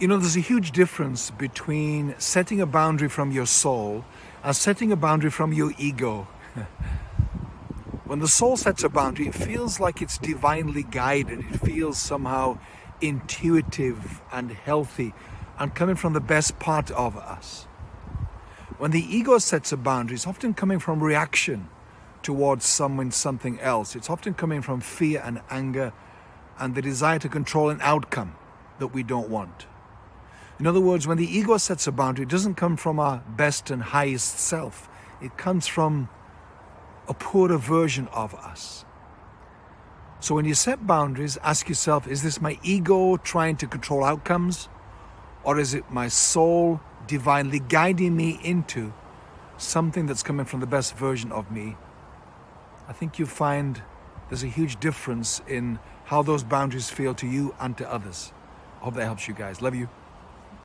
You know, there's a huge difference between setting a boundary from your soul and setting a boundary from your ego. when the soul sets a boundary, it feels like it's divinely guided. It feels somehow intuitive and healthy and coming from the best part of us. When the ego sets a boundary, it's often coming from reaction towards someone, something else. It's often coming from fear and anger and the desire to control an outcome that we don't want. In other words, when the ego sets a boundary, it doesn't come from our best and highest self. It comes from a poorer version of us. So when you set boundaries, ask yourself, is this my ego trying to control outcomes? Or is it my soul divinely guiding me into something that's coming from the best version of me? I think you find there's a huge difference in how those boundaries feel to you and to others. I hope that helps you guys. Love you.